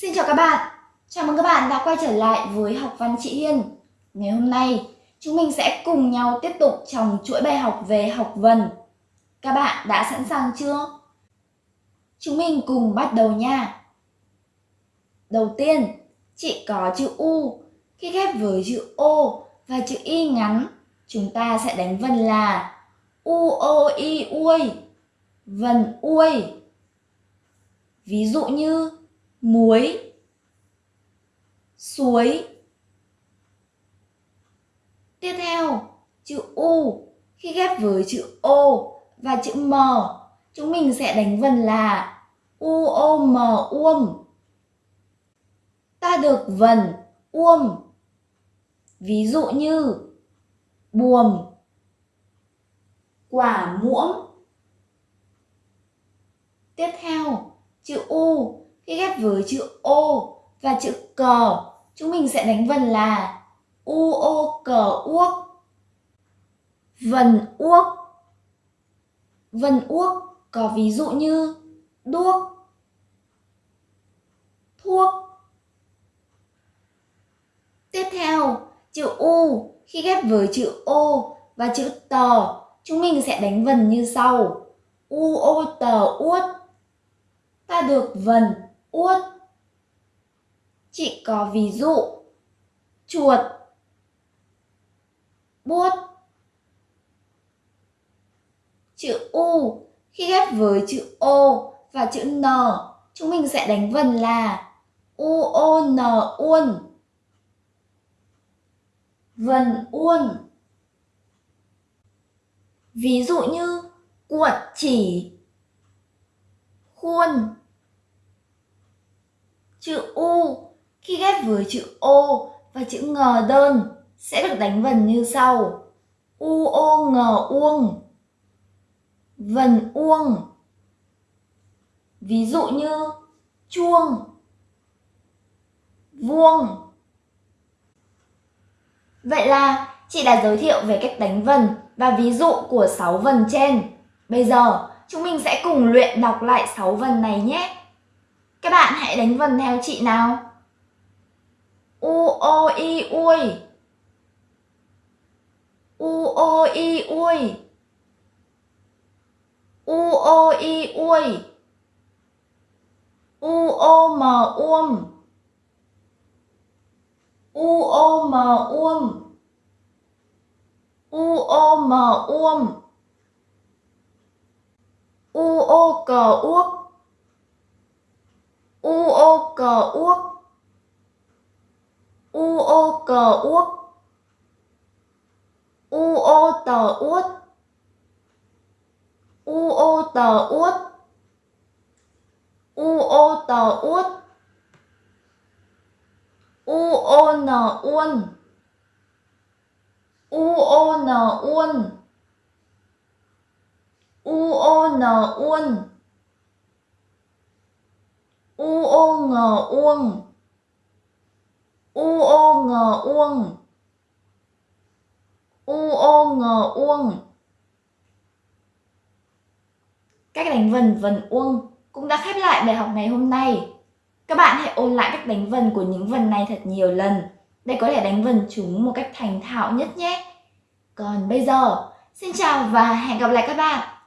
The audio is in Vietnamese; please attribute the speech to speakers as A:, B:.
A: Xin chào các bạn, chào mừng các bạn đã quay trở lại với học văn chị Hiên. Ngày hôm nay, chúng mình sẽ cùng nhau tiếp tục trong chuỗi bài học về học vần. Các bạn đã sẵn sàng chưa? Chúng mình cùng bắt đầu nha. Đầu tiên, chị có chữ U. Khi ghép với chữ O và chữ Y ngắn, chúng ta sẽ đánh vần là U, O, Y, Uôi. Vần Uôi. Ví dụ như muối, suối. Tiếp theo, chữ u, khi ghép với chữ o và chữ m, chúng mình sẽ đánh vần là u, o, m, uông. Ta được vần uông. Ví dụ như buồm, quả muỗng. Tiếp theo, chữ u khi ghép với chữ ô và chữ cờ chúng mình sẽ đánh vần là u ô cờ uốc. Vần uốc. Vần uốc có ví dụ như đuốc, thuốc. Tiếp theo, chữ u, khi ghép với chữ ô và chữ tờ chúng mình sẽ đánh vần như sau. U ô tờ uốt ta được vần uất. Chị có ví dụ. Chuột. Bút chữ u. Khi ghép với chữ o và chữ n, chúng mình sẽ đánh vần là u, o, n, uôn. Vần uôn. Ví dụ như cuộn chỉ. Khuôn. Chữ U khi ghép với chữ O và chữ ngờ đơn sẽ được đánh vần như sau. U ô ngờ uông. Vần uông. Ví dụ như chuông, vuông. Vậy là chị đã giới thiệu về cách đánh vần và ví dụ của 6 vần trên. Bây giờ chúng mình sẽ cùng luyện đọc lại 6 vần này nhé. Các bạn hãy đánh vần theo chị nào. U, o, i, ui. U, o, i, ui. U, o, i, ui. U, o, m uom. U, o, m uom. U, o, m uom. U, o cờ uốc cờ uốc u ô cờ uốc u ô tờ uốt u ô tờ uốt u ô tờ uốt u ô n uôn u ô n uôn u ô n uôn u ô ngờ uông. U ô ngờ uông. U ô ngờ uông. Cách đánh vần vần uông cũng đã khép lại bài học ngày hôm nay. Các bạn hãy ôn lại cách đánh vần của những vần này thật nhiều lần để có thể đánh vần chúng một cách thành thạo nhất nhé. Còn bây giờ, xin chào và hẹn gặp lại các bạn.